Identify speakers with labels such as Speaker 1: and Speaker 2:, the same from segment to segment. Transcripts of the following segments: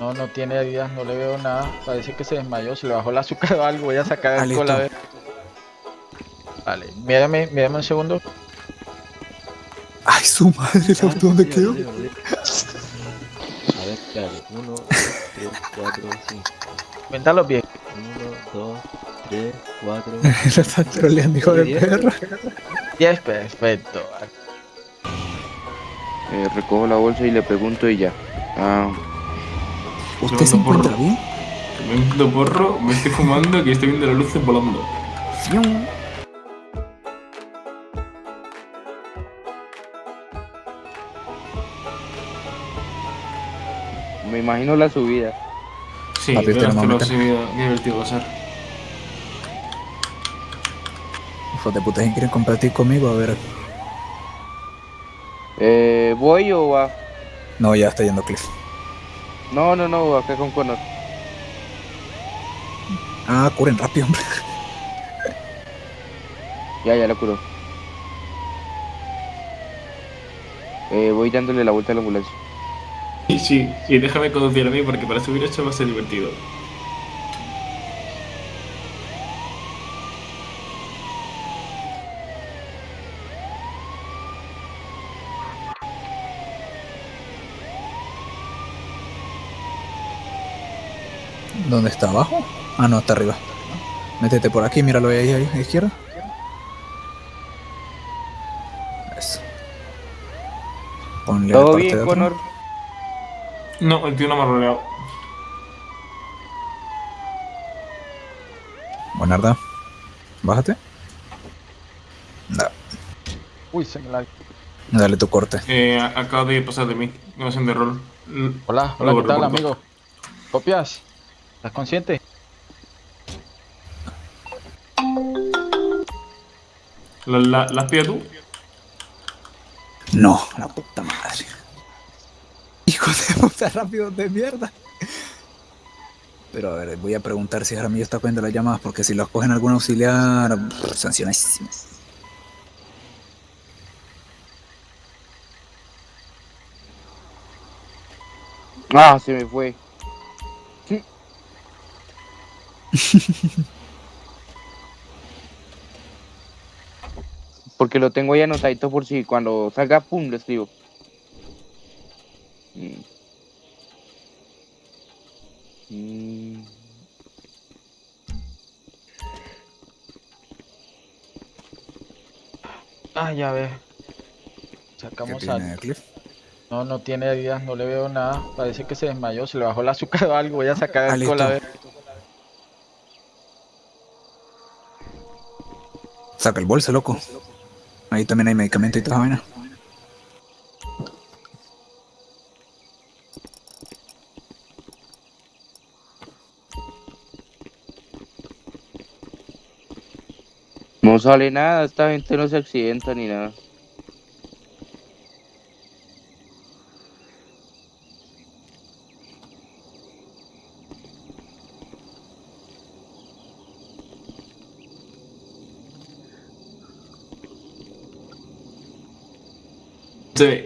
Speaker 1: No, no tiene heridas, no le veo nada. Parece que se desmayó, se le bajó el azúcar o algo. Voy a sacar
Speaker 2: Ah,
Speaker 1: el cola a ver. Vale, mírame, mírame un segundo.
Speaker 2: Ay, su madre, ¿el auto dónde quedó?
Speaker 3: A ver, dale. 1, 2, 3, 4, 5.
Speaker 1: Cuéntalo bien.
Speaker 3: 1, 2, 3, 4.
Speaker 2: Lo está troleando, hijo de perra.
Speaker 1: 10, perfecto.
Speaker 4: Eh, recojo la bolsa y le pregunto y ya. Ah,
Speaker 2: ¿Usted se encuentra
Speaker 5: porro.
Speaker 2: bien?
Speaker 5: Me metiendo porro, me estoy fumando y estoy viendo las luces volando.
Speaker 4: Me imagino la subida.
Speaker 5: Sí,
Speaker 2: Papi, un
Speaker 5: esto lo
Speaker 2: momento.
Speaker 5: sé, qué divertido va a ser.
Speaker 2: Hijos de puta, ¿quién quieren compartir conmigo? A ver.
Speaker 4: Eh, ¿Voy o va?
Speaker 2: No, ya está yendo Cliff.
Speaker 4: No, no, no, acá con Connor.
Speaker 2: Ah, curen rápido, hombre.
Speaker 4: Ya, ya la curó. Eh, voy dándole la vuelta a la ambulancia.
Speaker 5: Sí, sí, sí, déjame conducir a mí porque para subir esto va a ser divertido.
Speaker 2: ¿Dónde está? ¿Abajo? Ah, no, está arriba. Métete por aquí, míralo ahí, ahí, a la izquierda. Eso. Ponle
Speaker 4: ¿Todo
Speaker 2: parte de
Speaker 4: bien,
Speaker 2: atrás.
Speaker 4: Connor?
Speaker 5: No, el tío no me ha rodeado.
Speaker 2: Buenarda. Bájate. Da-
Speaker 1: Uy, se me la...
Speaker 2: Dale tu corte.
Speaker 5: Eh, acaba de pasar de mí, no hacen de rol.
Speaker 1: Hola, hola, ¿qué tal, amigo? ¿Copias? ¿Estás consciente?
Speaker 5: ¿La, la, ¿La tú?
Speaker 2: No, la puta madre. Hijo de puta rápido de mierda. Pero a ver, voy a preguntar si Jaramillo está cogiendo las llamadas, porque si los cogen algún auxiliar, pff, sancionadísimo.
Speaker 4: Ah, se me fue. Porque lo tengo ahí anotadito por si cuando salga, pum, lo escribo. Mm. Mm.
Speaker 1: Ah, ya ve.
Speaker 2: ¿Qué
Speaker 1: Sacamos.
Speaker 2: Cliff?
Speaker 1: No, no tiene heridas, no le veo nada. Parece que se desmayó, se le bajó el azúcar o algo. Voy a sacar
Speaker 2: Ah,
Speaker 1: el cola a
Speaker 2: listo.
Speaker 1: ver.
Speaker 2: Saca el bolso, loco. Ahí también hay medicamento y toda.
Speaker 4: No sale nada, esta gente no se accidenta ni nada.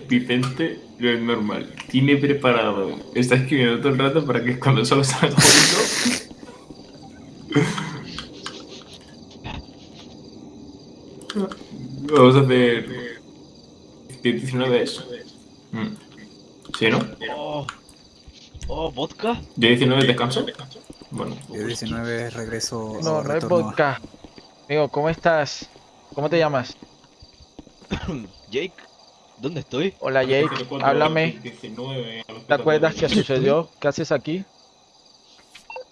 Speaker 5: Vicente no es normal. Tiene preparado. Está escribiendo todo el rato para que cuando solo salga bonito. Vamos a hacer. 19 es. Mm. ¿Sí, no?
Speaker 3: Oh, oh, vodka.
Speaker 5: ¿Ya 19 descanso? Bueno,
Speaker 2: Yo 19 regreso.
Speaker 1: No, no es vodka. Amigo, ¿cómo estás? ¿Cómo te llamas?
Speaker 3: Jake, ¿dónde estoy?
Speaker 1: Hola Jake, háblame.
Speaker 5: 19,
Speaker 1: ¿Te acuerdas qué sucedió? ¿Qué haces aquí?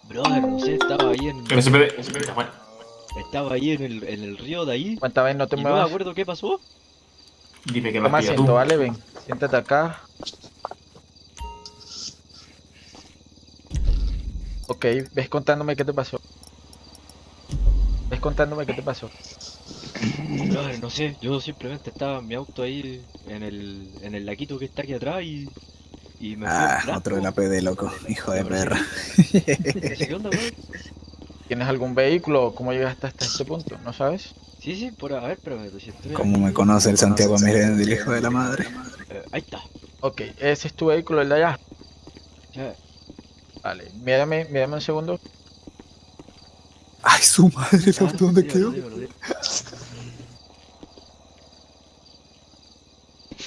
Speaker 3: Brother, no sé, estaba ahí en.
Speaker 5: El.
Speaker 3: Estaba ahí en el, en el río de ahí.
Speaker 1: Cuéntame, no te
Speaker 3: Y no me
Speaker 1: muevas.
Speaker 3: acuerdo qué pasó.
Speaker 5: Dime que me
Speaker 1: Toma asiento,
Speaker 5: tú.
Speaker 1: vale, ven. Siéntate acá. Ok, ves contándome qué te pasó. Ves contándome qué te pasó.
Speaker 3: No sé, yo simplemente estaba en mi auto ahí en el, en el laquito que está aquí atrás y. Y me fui
Speaker 2: Ah, otro de la PD, loco. Hijo de perra.
Speaker 3: Qué onda.
Speaker 1: ¿Tienes algún vehículo? ¿Cómo llegaste hasta este punto? ¿No sabes?
Speaker 3: Sí, sí, por a ver, pero si estoy
Speaker 2: Como me conoce el Santiago Miranda, el hijo de la madre.
Speaker 3: Eh, ahí está.
Speaker 1: Ok, ese es tu vehículo, el de allá.
Speaker 3: Ya,
Speaker 1: Vale, mírame, mírame un segundo.
Speaker 2: Ay, su madre, ¿el
Speaker 3: Ah,
Speaker 2: auto dónde quedó?
Speaker 3: sí, sí, sí.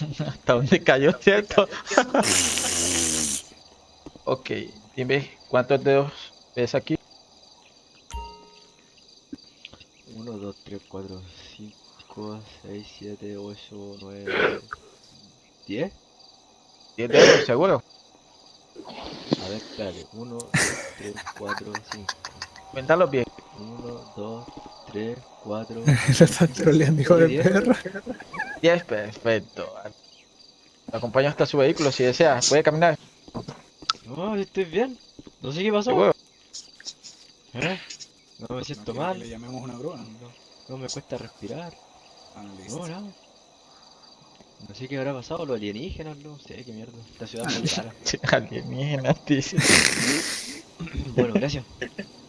Speaker 1: ¿Hasta dónde cayó, cierto? ok, dime cuántos dedos ves aquí.
Speaker 3: 1, 2, 3, 4, 5, 6, 7, 8, 9, 10.
Speaker 1: 10 dedos, seguro.
Speaker 3: A ver, dale. 1, 2, 3, 4, 5.
Speaker 1: Cuéntalos bien.
Speaker 3: 1, 2, 3, 4.
Speaker 2: Lo están troleando, hijo de perra.
Speaker 1: 10, perfecto. Lo acompaño hasta su vehículo si desea. Puede caminar.
Speaker 3: No, estoy bien. No sé qué pasó. ¿Eh? No me siento mal.
Speaker 2: Le llamemos una grúa.
Speaker 3: No, no me cuesta respirar.
Speaker 2: Ah,
Speaker 3: No, no. No sé qué habrá pasado, los alienígenas, no sé qué mierda. Esta ciudad es muy rara.
Speaker 1: Alienígenas, dice.
Speaker 3: Bueno, gracias.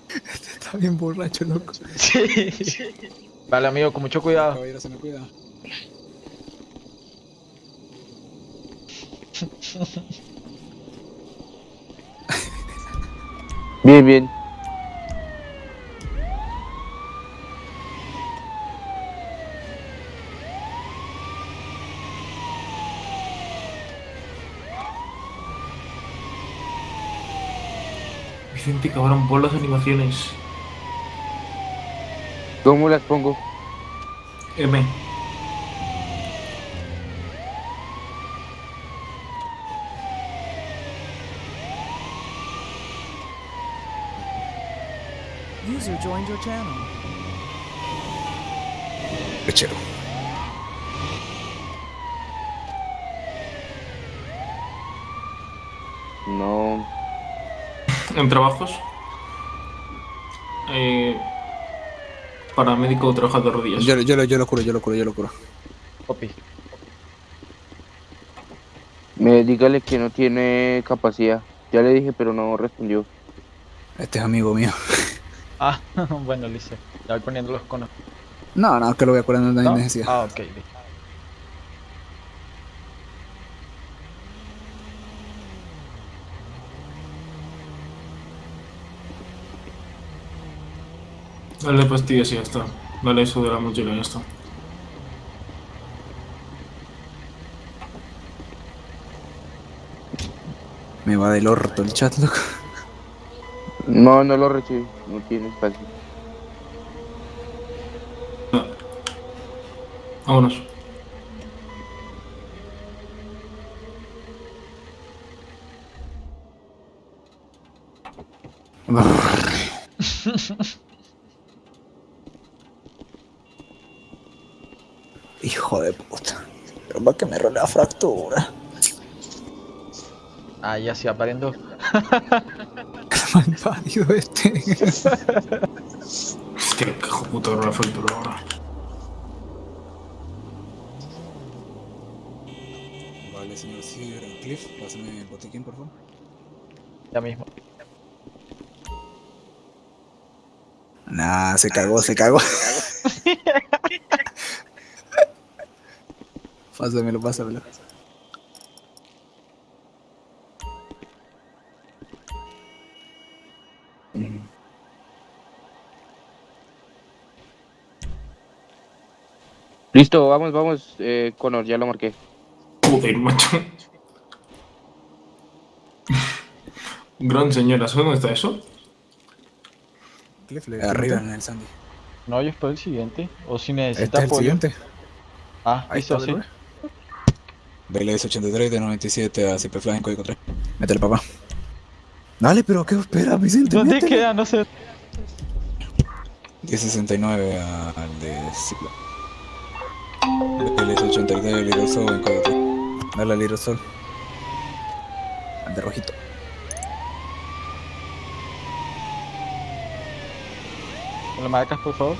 Speaker 2: Está bien borracho, loco.
Speaker 1: Sí. Vale, amigo, con mucho cuidado.
Speaker 2: Caballero, se me cuida.
Speaker 4: Bien, bien.
Speaker 5: Vicente, cabrón, pon las animaciones.
Speaker 4: ¿Cómo las pongo?
Speaker 5: M.
Speaker 6: User joined your channel.
Speaker 2: Lechero.
Speaker 4: No.
Speaker 5: En trabajos. Eh, paramédico trabaja de rodillas.
Speaker 2: Yo, yo, lo- yo lo curo, yo lo curo, yo lo curo.
Speaker 1: Copy.
Speaker 4: Me dígale que no tiene capacidad. Ya le dije, pero no respondió.
Speaker 2: Este es amigo mío.
Speaker 1: Ah, bueno, listo. Ya voy poniendo los conos.
Speaker 2: No, no, que lo voy a curar, no hay
Speaker 1: ¿No?
Speaker 2: necesidad.
Speaker 1: Ah, ok, listo.
Speaker 5: Dale pastillas y ya está. Dale eso de la mochila y ya está.
Speaker 2: Me va del orto el chat, loco.
Speaker 4: No, no lo recibí. No tiene espacio.
Speaker 5: Vámonos.
Speaker 2: Hijo de puta. Pero va que me rolea la fractura.
Speaker 1: Ah, ya se aparendo.
Speaker 2: Mal parido este.
Speaker 5: Es que puto la factura ahora.
Speaker 2: Vale, señor Sir Cliff, pásame el botiquín, por favor.
Speaker 1: Ya mismo.
Speaker 2: Nah, se cagó, se cagó. pásamelo, pásamelo.
Speaker 4: Listo, vamos, vamos, eh, Connor, ya lo marqué.
Speaker 5: Joder, macho. Gran señora, ¿sabes ¿dónde está eso?
Speaker 2: Arriba en el Sandy.
Speaker 1: No, yo espero el siguiente. O si
Speaker 2: este
Speaker 1: necesitas
Speaker 2: este el siguiente.
Speaker 1: Ah,
Speaker 2: ahí está,
Speaker 1: sí.
Speaker 2: BLS 83 de 97 a Ciperfly en código 3. Métele, papá. Dale, pero ¿qué espera, Vicente?
Speaker 1: ¿Dónde queda, no sé.
Speaker 2: 1069 al de Ciperfly. LS-83 el aerosol en cuatro. Dale al aerosol. Al de rojito.
Speaker 1: ¿Lo marcas, por favor?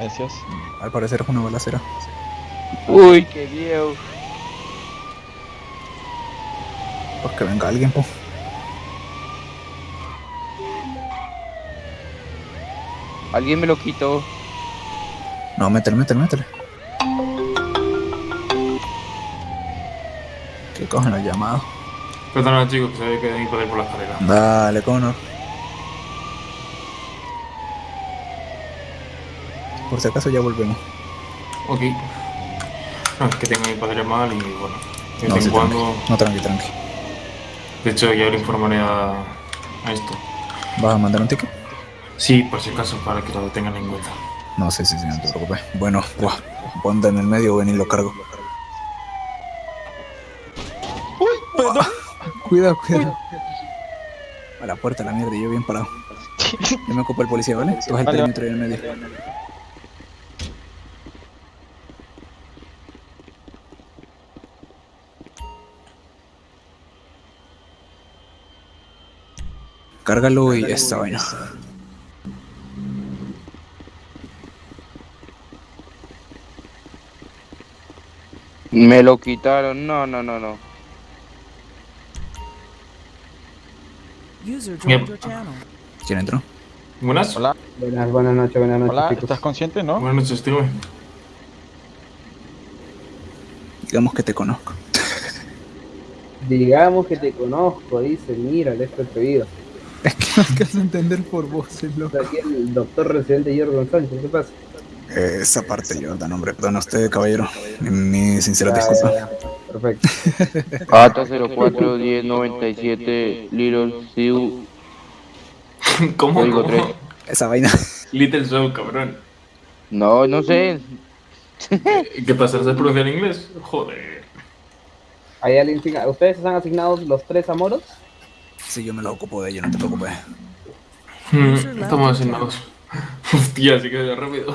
Speaker 1: Gracias.
Speaker 2: Al parecer es una balacera.
Speaker 4: Uy, qué viejo.
Speaker 2: Pues que venga alguien, po.
Speaker 4: Alguien me lo quitó.
Speaker 2: No, métele, métele, métele. Que cogen los llamados.
Speaker 5: Perdona chicos, que sabía que hay que poder por la escalera.
Speaker 2: Dale, Connor. Por si acaso ya volvemos.
Speaker 5: Ok. No, es que tengo mi padre mal y bueno. De
Speaker 2: No,
Speaker 5: vez
Speaker 2: sí,
Speaker 5: en cuando.
Speaker 2: No, tranqui, tranqui.
Speaker 5: De hecho, ya le informaré a, a esto.
Speaker 2: ¿Vas a mandar un ticket?
Speaker 5: Sí, por si acaso, para que lo tengan en cuenta.
Speaker 2: No, sí, sí, sí, no te preocupes. Bueno, buah, ponte en el medio, ven y lo cargo. Cuidado, cuidado. A la puerta, la mierda, y yo bien parado. Yo me ocupo el policía, ¿vale? Tú vas el
Speaker 1: Vale.
Speaker 2: perímetro y en el medio. Cárgalo y esta vaina.
Speaker 4: Me lo quitaron. No, no, no, no.
Speaker 6: User
Speaker 5: Yep.
Speaker 6: joined your channel.
Speaker 2: ¿Quién entró?
Speaker 5: Buenas.
Speaker 1: Hola,
Speaker 7: Buenas, buenas noches, buenas noches,
Speaker 1: hola,
Speaker 7: chicos.
Speaker 1: ¿estás consciente, no?
Speaker 5: Buenas noches, dígame.
Speaker 2: Digamos que te conozco.
Speaker 7: Digamos que te conozco, dice, mira, el esto atrevido.
Speaker 2: Es que no alcanzo a entender por vos, es loco.
Speaker 7: Está aquí el doctor residente Jordan Sánchez, ¿qué pasa?
Speaker 2: Eh, esa parte, Jordan, hombre. Perdón a usted, caballero. Mi, mi sincera
Speaker 7: Ya,
Speaker 2: disculpa.
Speaker 7: ya, ya. Perfecto.
Speaker 4: ATA 04 1097 Little Siu.
Speaker 5: ¿Cómo?
Speaker 4: Código
Speaker 5: ¿Cómo?
Speaker 4: tres.
Speaker 2: Esa vaina.
Speaker 5: Little Show, cabrón.
Speaker 4: No, no sé.
Speaker 5: ¿Qué pasa? ¿Sabes pronunciar inglés? Joder.
Speaker 7: ¿Hay alguien sin- ¿Ustedes están asignados los tres amoros?
Speaker 2: Sí, yo me lo ocupo de ello, no te preocupes.
Speaker 5: Hmm, estamos asignados. Hostia, sí que rápido.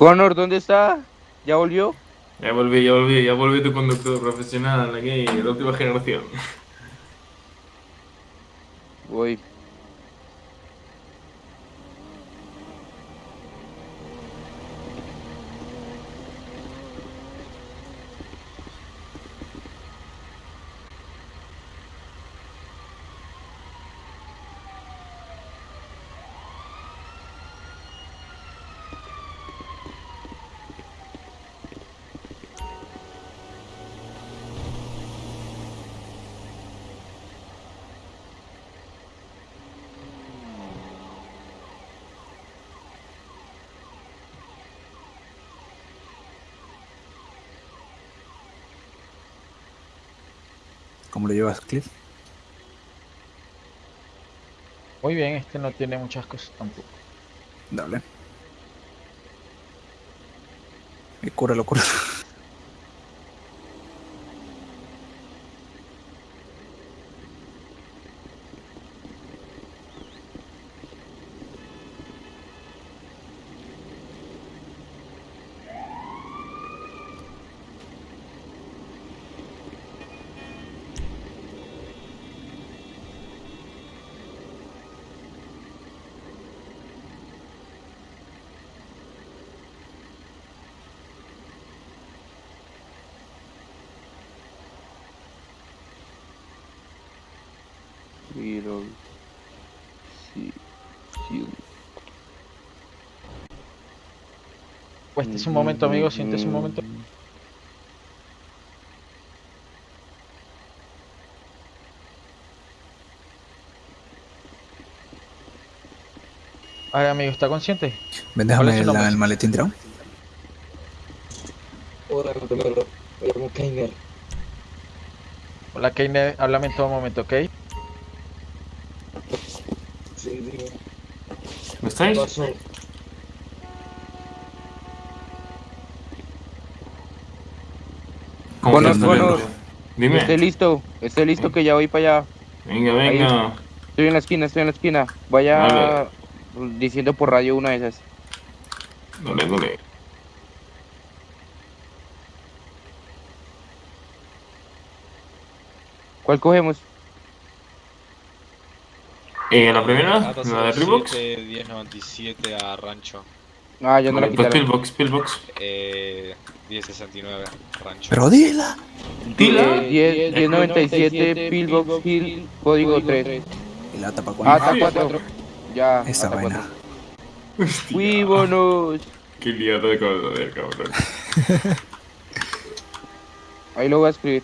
Speaker 4: Connor, ¿dónde está? ¿Ya volvió?
Speaker 5: Ya volví, ya volví, ya volví tu conductor profesional aquí, la última generación.
Speaker 4: Voy.
Speaker 2: ¿Cómo lo llevas, Cliff?
Speaker 1: Muy bien, este no tiene muchas cosas tampoco.
Speaker 2: Dale. Y cúralo, cúralo.
Speaker 4: Little Siu. Siu.
Speaker 1: Cuéntese un momento, amigo, siéntese un momento. Ay, amigo, ¿está consciente?
Speaker 2: Ven,
Speaker 1: ¿Cuál es
Speaker 2: déjame
Speaker 1: su
Speaker 2: el,
Speaker 1: nombre?
Speaker 2: el maletín tirado.
Speaker 1: Hola, Keine, háblame en todo momento, ¿ok?
Speaker 5: ¿Me estáis? ¿Cómo
Speaker 4: Connor,
Speaker 5: que está
Speaker 4: Connor.
Speaker 5: lento? Dime.
Speaker 4: Esté listo. Esté listo que ya voy para allá.
Speaker 5: Venga, venga.
Speaker 4: Estoy en la esquina, estoy en la esquina. Vaya
Speaker 5: Vale.
Speaker 4: diciendo por radio una de esas.
Speaker 5: Dale, dale.
Speaker 4: ¿Cuál cogemos?
Speaker 5: Eh, la primera,
Speaker 8: Ata
Speaker 5: la de Reeboks.
Speaker 8: 07, 1097 a Rancho.
Speaker 4: Ah, ya no la
Speaker 5: Vale, pues. Pillbox, Pillbox.
Speaker 8: Eh, 1069 Rancho.
Speaker 2: Pero dila.
Speaker 4: Eh, 10, 1097 Pillbox Hill, código 3.
Speaker 2: Y la tapa cuando.
Speaker 4: ATA 4. Ya.
Speaker 2: Esa vaina.
Speaker 4: 4. Fuímonos.
Speaker 5: Qué liado de ver, cabrón.
Speaker 4: Ahí lo voy a escribir.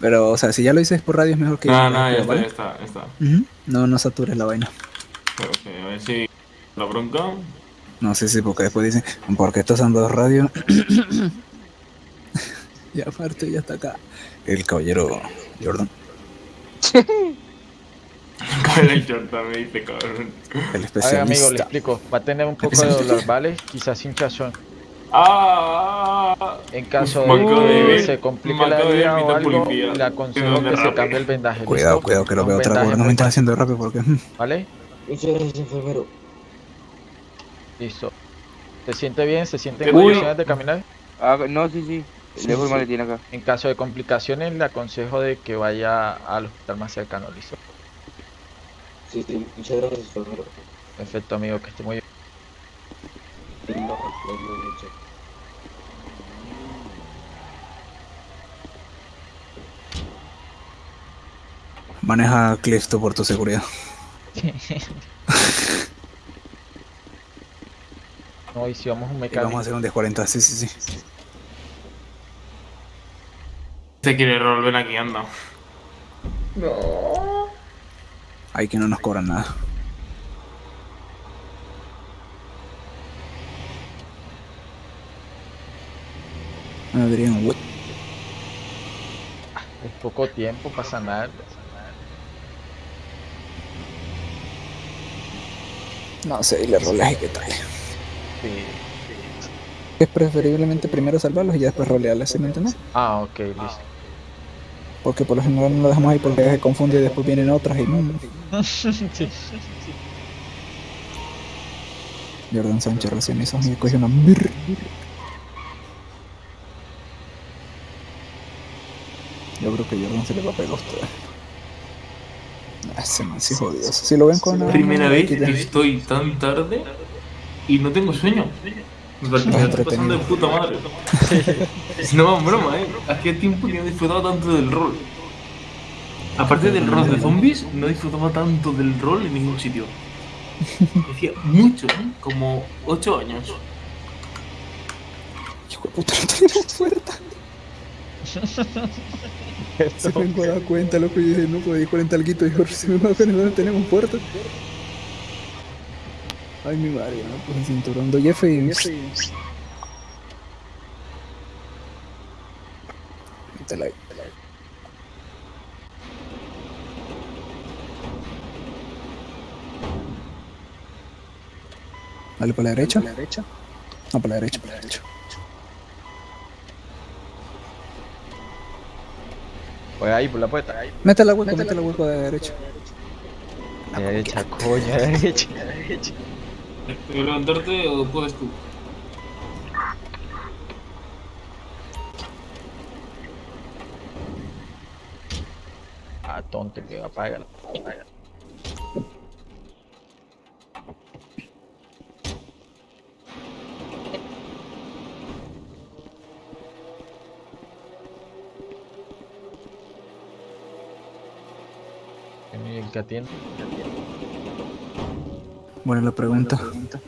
Speaker 2: Pero, o sea, si ya lo dices por radio es mejor que...
Speaker 5: No, no, ya está, ya está, ya está.
Speaker 2: No, no satures la vaina.
Speaker 5: Pero, ok, a ver si la bronca.
Speaker 2: No sé si porque después dicen, porque estás usando dos radios. y aparte ya está acá. El caballero Jordan,
Speaker 5: el Jordan me dice, cabrón.
Speaker 2: el
Speaker 1: A ver,
Speaker 2: especialista.
Speaker 1: amigo, le explico. Va a tener un poco de dolor, ¿vale? Quizás hinchazón.
Speaker 5: ¡Ah!
Speaker 1: En caso de que se complique la vida o algo,
Speaker 5: policía.
Speaker 1: le aconsejo que se cambie el vendaje.
Speaker 2: Cuidado,
Speaker 1: ¿listo?
Speaker 2: cuidado, que lo veo otra vez. No me estás haciendo rápido porque. mm,
Speaker 1: ¿Vale?
Speaker 8: Muchas gracias, enfermero.
Speaker 1: Listo. ¿Se siente bien? ¿Se siente en condiciones de caminar?
Speaker 4: Ah, no, sí, sí. Dejo el maletín acá.
Speaker 1: En caso de complicaciones, le aconsejo de que vaya al hospital más cercano, ¿listo?
Speaker 8: Sí, sí, muchas gracias, enfermero.
Speaker 1: Perfecto, amigo, que esté muy bien.
Speaker 2: Maneja Cliff tú por tu seguridad.
Speaker 1: No, y si vamos a un
Speaker 2: Y
Speaker 1: mecánico.
Speaker 2: vamos a hacer un 1040, sí, sí, sí.
Speaker 5: Se quiere rol, ven aquí, anda.
Speaker 2: Ahí que no nos cobran nada. Adrián, what?
Speaker 1: Es poco tiempo para sanar.
Speaker 2: No sé, y le roleas y qué tal.
Speaker 1: Sí.
Speaker 2: Es preferiblemente primero salvarlos y ya después rolearles, ¿sí me entiendes?
Speaker 1: Ah, ok, listo.
Speaker 2: Porque por lo general no lo dejamos ahí porque se confunde y después vienen otras y mm.
Speaker 1: Sí.
Speaker 2: Jordan Sánchez recién hizo y cogió una mir. Yo creo que Jordan se le va a pegar a usted. Ese man sí jodido. Si lo ven con una-
Speaker 5: Primera vez que estoy tan tarde y no tengo sueño. Me está pasando de puta madre. No, broma, eh. Hacía tiempo que no disfrutaba tanto del rol. Aparte del rol de zombies, no disfrutaba tanto del rol en ningún sitio. Hacía mucho, ¿eh? como 8 años.
Speaker 2: Hijo de puta, no tenemos puerta. Se vengo a dar cuenta, loco, y dije, no, pues 40 alguito, y yo si me va a no tenemos puerta. Ay, mi madre, no, pues el cinturón de Jeff y... Métela ahí. Dale por la derecha. No, por la derecha, por la derecha.
Speaker 1: Pues ahí, por la puerta. Ahí.
Speaker 2: Métela hueco, métela hueco de derecha.
Speaker 1: Derecha, coño, derecha, derecha.
Speaker 5: ¿Puedo levantarte o puedes tú?
Speaker 1: Ah, tonto, que apaga. apaga. ¿Y el que
Speaker 2: la pregunta.